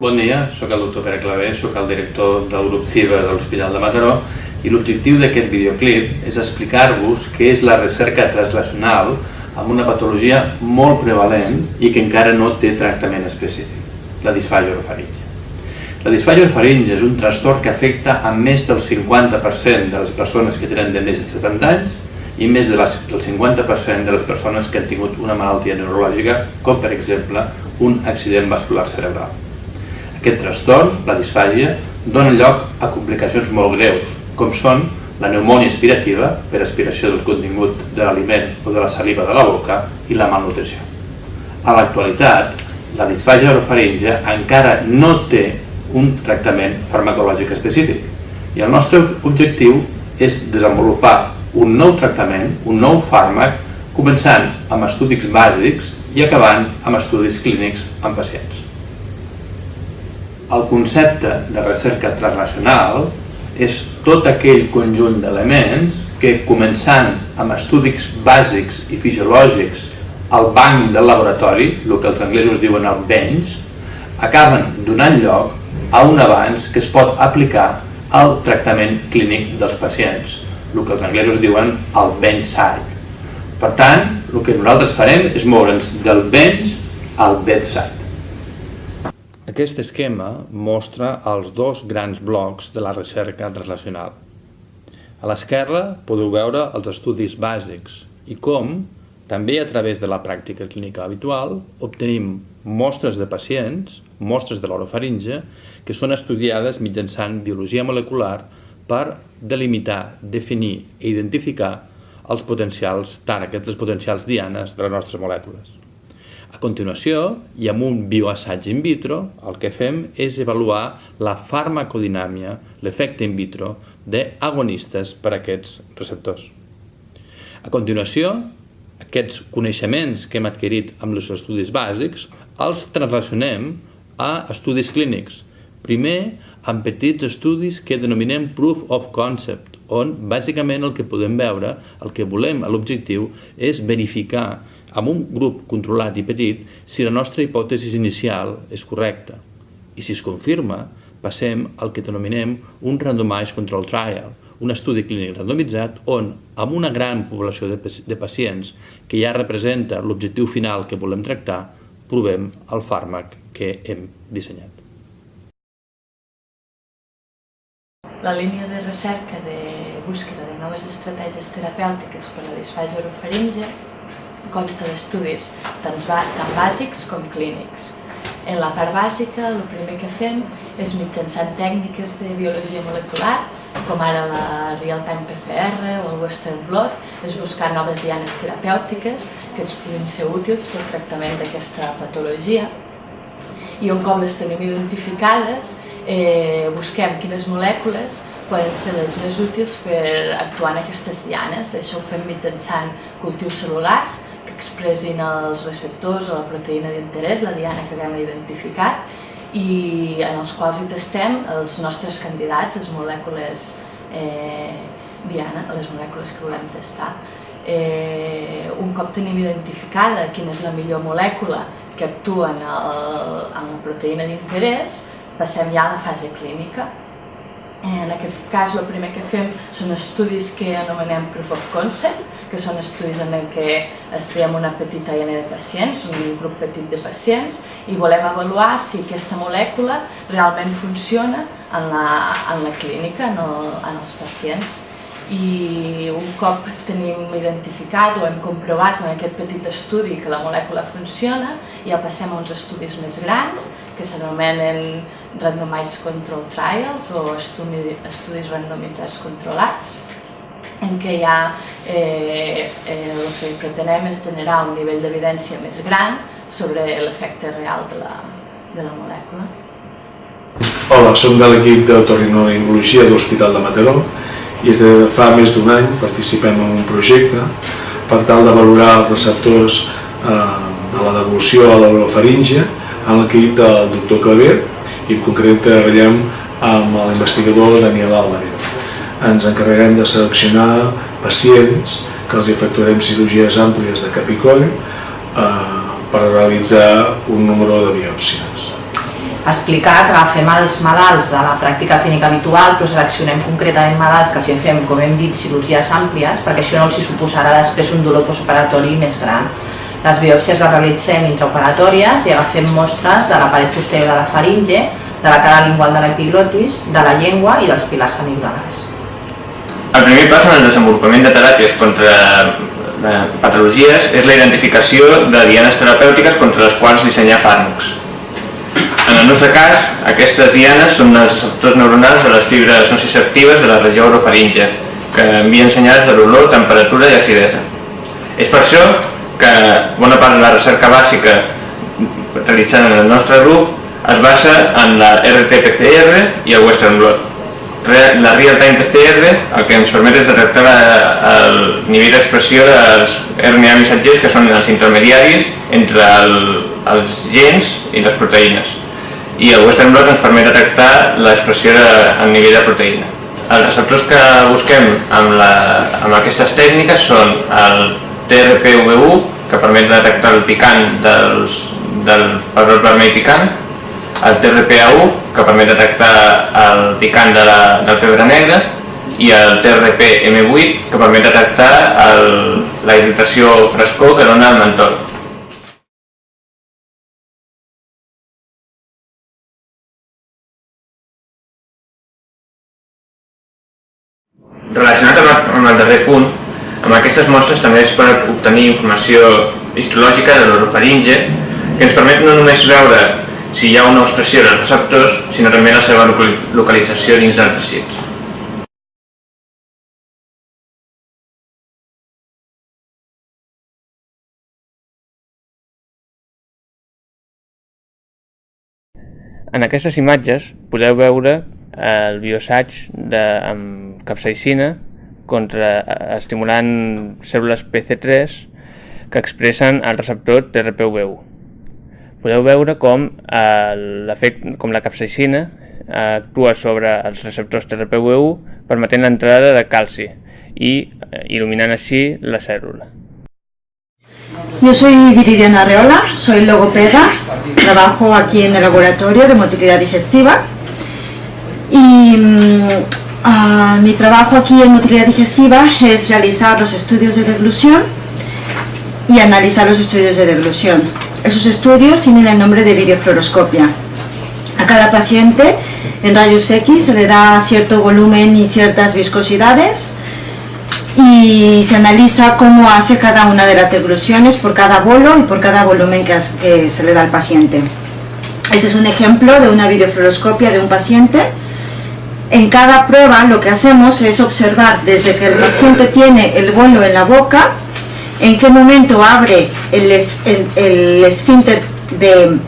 Bon dia, sóc el doctor Pere Clavé, sóc el director del grup CIBA de l'Hospital de Mataró i l'objectiu d'aquest videoclip és explicar-vos què és la recerca translacional amb una patologia molt prevalent i que encara no té tractament específic, la disfàgia orofaringe. La disfàgia orofaringe és un trastorn que afecta a més del 50% de les persones que tenen de més de 70 anys i més del 50% de les persones que han tingut una malaltia neurològica, com per exemple un accident vascular cerebral. Aquest trastorn, la disfàgia, dona lloc a complicacions molt greus, com són la pneumònia aspirativa, per aspiració del contingut de l'aliment o de la saliva de la boca, i la malnutrició. A l'actualitat, la disfàgia orofaringe encara no té un tractament farmacològic específic i el nostre objectiu és desenvolupar un nou tractament, un nou fàrmac, començant amb estudis bàsics i acabant amb estudis clínics en pacients. El concepte de recerca transnacional és tot aquell conjunt d'elements que, començant amb estudis bàsics i fisiològics al banc del laboratori, el que els anglesos diuen el bench, acaben donant lloc a un avanç que es pot aplicar al tractament clínic dels pacients, el que els anglesos diuen el bedside. Per tant, el que nosaltres farem és moure'ns del bench al bedside. Aquest esquema mostra els dos grans blocs de la recerca translacional. A l'esquerra podeu veure els estudis bàsics i com, també a través de la pràctica clínica habitual, obtenim mostres de pacients, mostres de l'orofaringe, que són estudiades mitjançant biologia molecular per delimitar, definir i identificar els potencials tàrgets, les potencials dianes de les nostres molècules. A continuació, i amb un bioassaig in vitro, el que fem és avaluar la farmacodinàmia, l'efecte in vitro, d'agonistes per a aquests receptors. A continuació, aquests coneixements que hem adquirit amb els estudis bàsics els translacionem a estudis clínics. Primer, amb petits estudis que denominem Proof of Concept, on bàsicament el que podem veure, el que volem l'objectiu, és verificar amb un grup controlat i petit si la nostra hipòtesi inicial és correcta. I si es confirma, passem al que denominem un randomized control trial, un estudi clínic randomitzat on, amb una gran població de, pacients que ja representa l'objectiu final que volem tractar, provem el fàrmac que hem dissenyat. La línia de recerca de búsqueda de noves estratègies terapèutiques per a la disfàgia orofaringe consta d'estudis tant, bàsics com clínics. En la part bàsica, el primer que fem és mitjançant tècniques de biologia molecular, com ara la Real-Time PCR o el Western Blot, és buscar noves dianes terapèutiques que ens puguin ser útils pel tractament d'aquesta patologia. I un cop les tenim identificades, eh, busquem quines molècules poden ser les més útils per actuar en aquestes dianes. Això ho fem mitjançant cultius cel·lulars expressin els receptors o la proteïna d'interès, la diana que haguem identificat, i en els quals hi testem els nostres candidats, les molècules eh, diana, les molècules que volem testar. Eh, un cop tenim identificada quina és la millor molècula que actua en, el, en la proteïna d'interès, passem ja a la fase clínica, en aquest cas, el primer que fem són estudis que anomenem Proof of Concept, que són estudis en què estudiem una petita hiena de pacients, un grup petit de pacients, i volem avaluar si aquesta molècula realment funciona en la, en la clínica, en, el, en els pacients. I un cop tenim identificat o hem comprovat en aquest petit estudi que la molècula funciona, ja passem a uns estudis més grans, que s'anomenen randomized control trials o estudis randomitzats controlats, en què ja eh, eh, el que pretenem és generar un nivell d'evidència més gran sobre l'efecte real de la, de la molècula. Hola, som de l'equip d'otorrinolaringologia de l'Hospital de Mataró i des de fa més d'un any participem en un projecte per tal de valorar els receptors eh, de la devolució a l'orofaringe en l'equip del doctor Claver i en concret treballem amb l'investigador Daniel Álvarez. Ens encarreguem de seleccionar pacients que els efectuarem cirurgies àmplies de cap i coll eh, per realitzar un número de biòpsies. explicar que agafem els malalts de la pràctica clínica habitual, però seleccionem concretament malalts que si fem, com hem dit, cirurgies àmplies, perquè això no els suposarà després un dolor postoperatori més gran. Les biòpsies les realitzem intraoperatòries i agafem mostres de la paret posterior de la faringe, de la cara lingual de l'epiglotis, de la llengua i dels pilars amigdalars. El primer pas en el desenvolupament de teràpies contra patologies és la identificació de dianes terapèutiques contra les quals dissenyar fàrmacs. En el nostre cas, aquestes dianes són els receptors neuronals de les fibres nociceptives de la regió orofaringe, que envien senyals de l'olor, temperatura i acidesa. És per això que bona part de la recerca bàsica realitzada en el nostre grup es basa en la RT-PCR i el Western Blot. La Real-Time PCR el que ens permet és detectar el nivell d'expressió dels RNA missatgers que són els intermediaris entre el, els gens i les proteïnes i el Western Blot ens permet detectar l'expressió al nivell de proteïna. Els receptors que busquem amb, la, amb aquestes tècniques són el TRPV1, que permet detectar el picant dels, del pebrot vermell picant, el TRPA1, que permet detectar el picant de la, del pebre negre, i el TRPM8, que permet detectar el, la irritació frescor que dona el mentol. Relacionat amb el darrer punt, amb aquestes mostres també es pot obtenir informació histològica de l'orofaringe que ens permet no només veure si hi ha una expressió dels receptors, sinó també la seva localització dins dels teixits. En aquestes imatges podeu veure el biosaig de, amb capsaicina contra, estimulant cèl·lules PC3 que expressen el receptor TRPV1. Podeu veure com, com la capsaicina actua sobre els receptors TRPV1 permetent l'entrada de calci i eh, il·luminant així la cèl·lula. Yo soy Viridiana Arreola, soy logopeda, trabajo aquí en el laboratorio de motilidad digestiva Y uh, mi trabajo aquí en motilidad digestiva es realizar los estudios de deglución y analizar los estudios de deglución. Esos estudios tienen el nombre de videofluoroscopia. A cada paciente en rayos X se le da cierto volumen y ciertas viscosidades y se analiza cómo hace cada una de las degluciones por cada bolo y por cada volumen que, que se le da al paciente. Este es un ejemplo de una videofluoroscopia de un paciente en cada prueba lo que hacemos es observar desde que el paciente tiene el bolo en la boca, en qué momento abre el, esfínter de,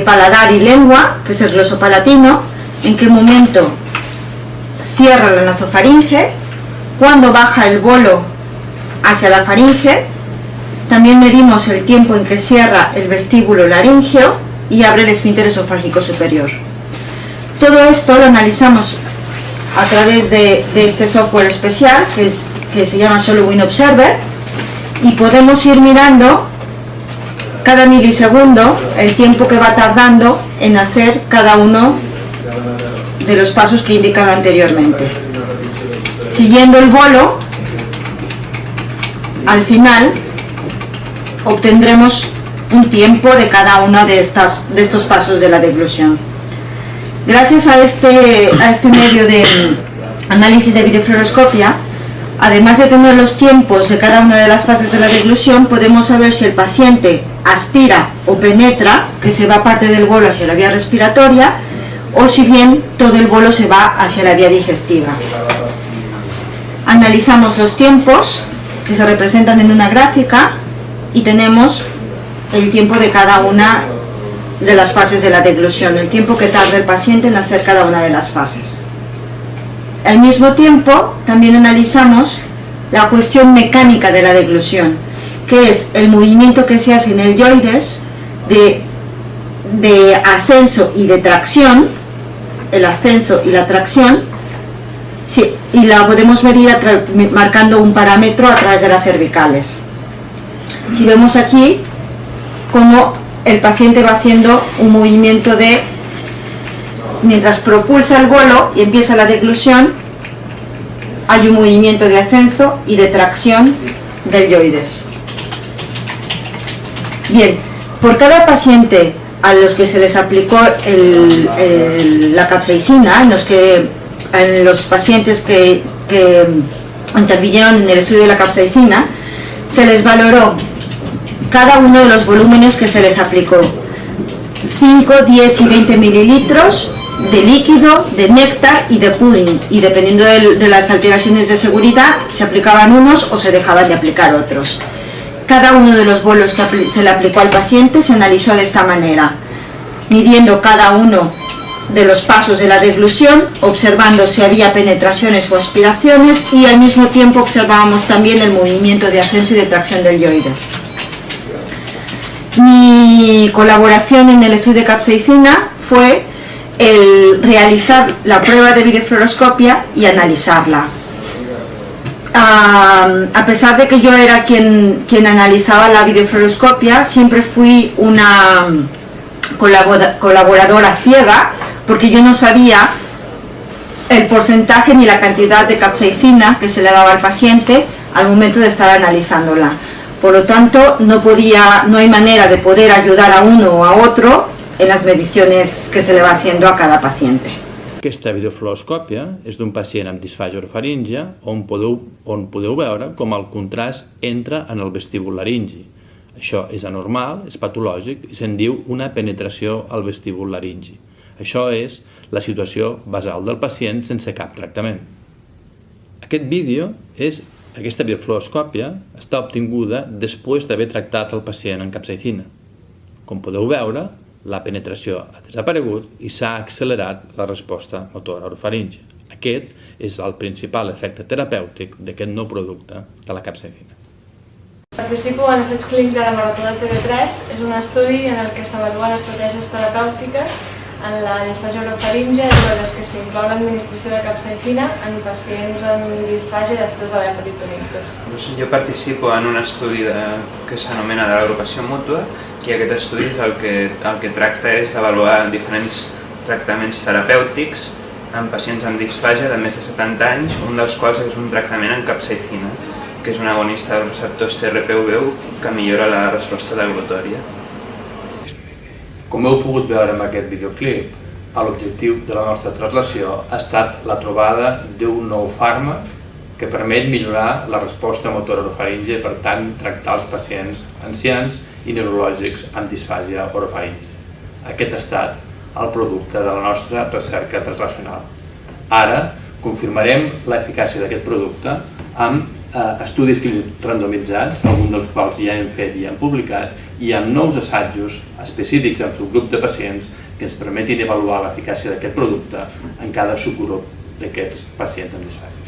paladar y lengua, que es el glosopalatino, en qué momento cierra la nasofaringe, cuando baja el bolo hacia la faringe, también medimos el tiempo en que cierra el vestíbulo laringeo y abre el esfínter esofágico superior. Todo esto lo analizamos a través de, este software especial que, es, que se llama SoloWin Observer y podemos ir mirando cada milisegundo el tiempo que va tardando en hacer cada uno de los pasos que he indicado anteriormente. Siguiendo el bolo, al final obtendremos un tiempo de cada uno de, estas, de estos pasos de la deglución. Gracias a este, a este medio de análisis de videofluoroscopia, además de tener los tiempos de cada una de las fases de la deglución, podemos saber si el paciente aspira o penetra, que se va parte del bolo hacia la vía respiratoria, o si bien todo el bolo se va hacia la vía digestiva. Analizamos los tiempos que se representan en una gráfica y tenemos el tiempo de cada una de las fases de la deglución, el tiempo que tarda el paciente en hacer cada una de las fases. Al mismo tiempo, también analizamos la cuestión mecánica de la deglución, que es el movimiento que se hace en el yoides de, de ascenso y de tracción, el ascenso y la tracción, y la podemos medir marcando un parámetro a través de las cervicales. Si vemos aquí, como el paciente va haciendo un movimiento de, mientras propulsa el bolo y empieza la deglución, hay un movimiento de ascenso y de tracción del yoides. Bien, por cada paciente a los que se les aplicó la capsaicina, en los, que, en los pacientes que intervinieron en el estudio de la capsaicina, se les valoró cada uno de los volúmenes que se les aplicó. 5, 10 y 20 mililitros de líquido, de néctar y de pudding. Y dependiendo de, las alteraciones de seguridad, se aplicaban unos o se dejaban de aplicar otros. Cada uno de los bolos que se le aplicó al paciente se analizó de esta manera, midiendo cada uno de los pasos de la deglución, observando si había penetraciones o aspiraciones y al mismo tiempo observábamos también el movimiento de ascenso y de tracción del yoides. Mi colaboración en el estudio de capsaicina fue el realizar la prueba de videofluoroscopia y analizarla. A pesar de que yo era quien, quien analizaba la videofluoroscopia, siempre fui una colabora- colaboradora ciega porque yo no sabía el porcentaje ni la cantidad de capsaicina que se le daba al paciente al momento de estar analizándola. Por lo tanto, no, podía, no hay manera de poder ayudar a uno o a otro en las mediciones que se le va haciendo a cada paciente. Aquesta videofluoroscòpia és d'un pacient amb disfàgia orofaríngia on podeu, on podeu veure com el contrast entra en el vestíbul laringi. Això és anormal, és patològic i se'n diu una penetració al vestíbul laringi. Això és la situació basal del pacient sense cap tractament. Aquest vídeo és aquesta biofluoroscòpia està obtinguda després d'haver tractat el pacient amb capsaicina. Com podeu veure, la penetració ha desaparegut i s'ha accelerat la resposta motora orofaringe. Aquest és el principal efecte terapèutic d'aquest nou producte de la capsaicina. Participo en l'assaig clínic de la Marató del TV3. És un estudi en el que s'avaluen estratègies terapèutiques en la disfàgia orofaringe, entre les que s'inclou l'administració de capsaicina en pacients amb disfàgia després d'haver patit un ictus. Doncs jo participo en un estudi de, que s'anomena de l'agrupació mútua i aquest estudi el que, el que tracta és d'avaluar diferents tractaments terapèutics en pacients amb disfàgia de més de 70 anys, un dels quals és un tractament amb capsaicina, que és un agonista dels receptors TRPV1 que millora la resposta deglutòria. Com heu pogut veure amb aquest videoclip, l'objectiu de la nostra translació ha estat la trobada d'un nou fàrmac que permet millorar la resposta motora orofaringe i per tant tractar els pacients ancians i neurològics amb disfàgia orofaringe. Aquest ha estat el producte de la nostra recerca translacional. Ara confirmarem l'eficàcia d'aquest producte amb eh, estudis randomitzats, alguns dels quals ja hem fet i hem publicat, i amb nous assajos específics amb subgrup de pacients que ens permetin avaluar l'eficàcia d'aquest producte en cada subgrup d'aquests pacients amb disfàsia.